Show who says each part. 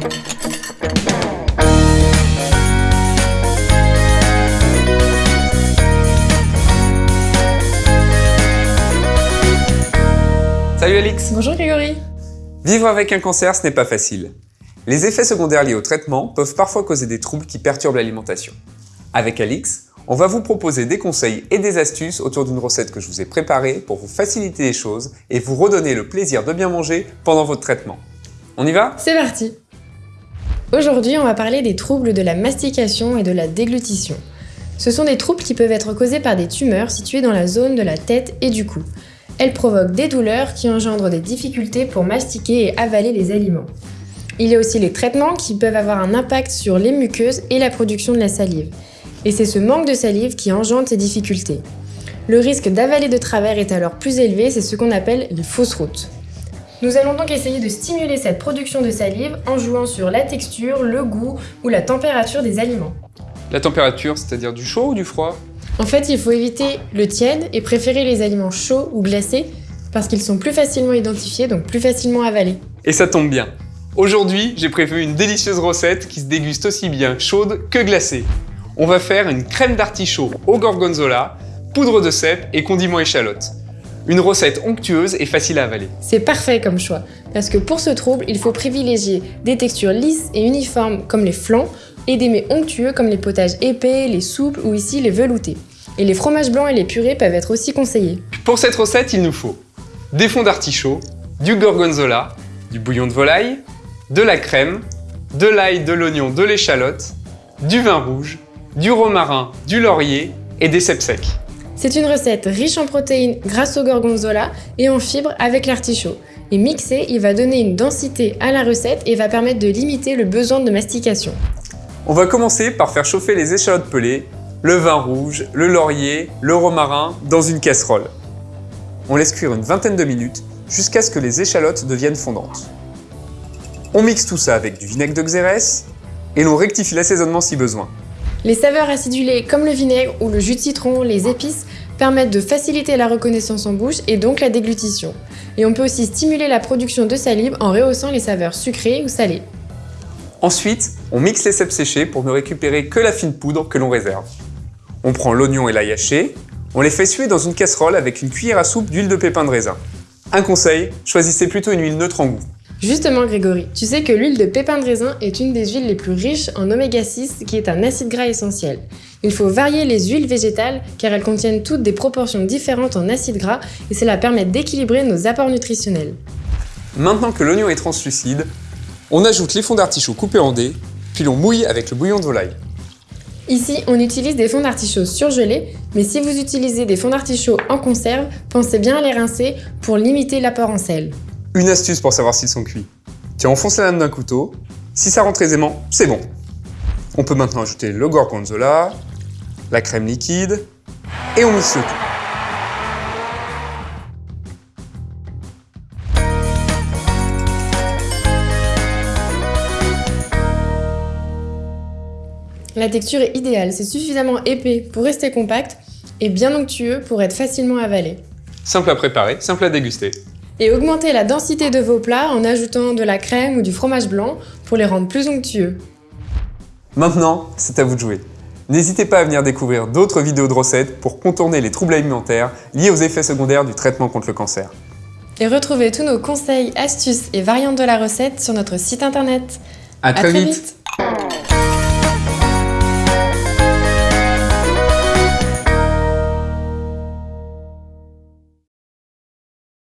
Speaker 1: Salut Alix
Speaker 2: Bonjour Grégory
Speaker 1: Vivre avec un cancer, ce n'est pas facile. Les effets secondaires liés au traitement peuvent parfois causer des troubles qui perturbent l'alimentation. Avec Alix, on va vous proposer des conseils et des astuces autour d'une recette que je vous ai préparée pour vous faciliter les choses et vous redonner le plaisir de bien manger pendant votre traitement. On y va?
Speaker 2: C'est parti Aujourd'hui, on va parler des troubles de la mastication et de la déglutition. Ce sont des troubles qui peuvent être causés par des tumeurs situées dans la zone de la tête et du cou. Elles provoquent des douleurs qui engendrent des difficultés pour mastiquer et avaler les aliments. Il y a aussi les traitements qui peuvent avoir un impact sur les muqueuses et la production de la salive. Et c'est ce manque de salive qui engendre ces difficultés. Le risque d'avaler de travers est alors plus élevé, c'est ce qu'on appelle les fausses routes. Nous allons donc essayer de stimuler cette production de salive en jouant sur la texture, le goût ou la température des aliments.
Speaker 1: La température, c'est-à-dire du chaud ou du froid?
Speaker 2: En fait, il faut éviter le tiède et préférer les aliments chauds ou glacés parce qu'ils sont plus facilement identifiés, donc plus facilement avalés.
Speaker 1: Et ça tombe bien. Aujourd'hui, j'ai prévu une délicieuse recette qui se déguste aussi bien chaude que glacée. On va faire une crème d'artichaut au gorgonzola, poudre de cèpe et condiments échalotes. Une recette onctueuse et facile à avaler.
Speaker 2: C'est parfait comme choix, parce que pour ce trouble, il faut privilégier des textures lisses et uniformes comme les flancs et des mets onctueux comme les potages épais, les souples ou ici les veloutés. Et les fromages blancs et les purées peuvent être aussi conseillés.
Speaker 1: Pour cette recette, il nous faut des fonds d'artichaut, du gorgonzola, du bouillon de volaille, de la crème, de l'ail, de l'oignon, de l'échalote, du vin rouge, du romarin, du laurier et des cèpes secs.
Speaker 2: C'est une recette riche en protéines grâce au gorgonzola et en fibres avec l'artichaut. Et mixé, il va donner une densité à la recette et va permettre de limiter le besoin de mastication.
Speaker 1: On va commencer par faire chauffer les échalotes pelées, le vin rouge, le laurier, le romarin dans une casserole. On laisse cuire une vingtaine de minutes jusqu'à ce que les échalotes deviennent fondantes. On mixe tout ça avec du vinaigre de xérès et l'on rectifie l'assaisonnement si besoin.
Speaker 2: Les saveurs acidulées comme le vinaigre ou le jus de citron, les épices, permettent de faciliter la reconnaissance en bouche et donc la déglutition. Et on peut aussi stimuler la production de salive en rehaussant les saveurs sucrées ou salées.
Speaker 1: Ensuite, on mixe les cèpes séchés pour ne récupérer que la fine poudre que l'on réserve. On prend l'oignon et l'ail haché, on les fait suer dans une casserole avec une cuillère à soupe d'huile de pépin de raisin. Un conseil, choisissez plutôt une huile neutre en goût.
Speaker 2: Justement Grégory, tu sais que l'huile de pépin de raisin est une des huiles les plus riches en oméga 6 qui est un acide gras essentiel. Il faut varier les huiles végétales car elles contiennent toutes des proportions différentes en acides gras et cela permet d'équilibrer nos apports nutritionnels.
Speaker 1: Maintenant que l'oignon est translucide, on ajoute les fonds d'artichaut coupés en dés, puis l'on mouille avec le bouillon de volaille.
Speaker 2: Ici, on utilise des fonds d'artichaut surgelés, mais si vous utilisez des fonds d'artichaut en conserve, pensez bien à les rincer pour limiter l'apport en sel.
Speaker 1: Une astuce pour savoir s'ils sont cuits. Tu enfonces la lame d'un couteau, si ça rentre aisément, c'est bon. On peut maintenant ajouter le gorgonzola, la crème liquide, et on mixe le tout.
Speaker 2: La texture est idéale, c'est suffisamment épais pour rester compact et bien onctueux pour être facilement avalé.
Speaker 1: Simple à préparer, simple à déguster.
Speaker 2: Et augmentez la densité de vos plats en ajoutant de la crème ou du fromage blanc pour les rendre plus onctueux.
Speaker 1: Maintenant, c'est à vous de jouer. N'hésitez pas à venir découvrir d'autres vidéos de recettes pour contourner les troubles alimentaires liés aux effets secondaires du traitement contre le cancer.
Speaker 2: Et retrouvez tous nos conseils, astuces et variantes de la recette sur notre site internet.
Speaker 1: À, très, vite.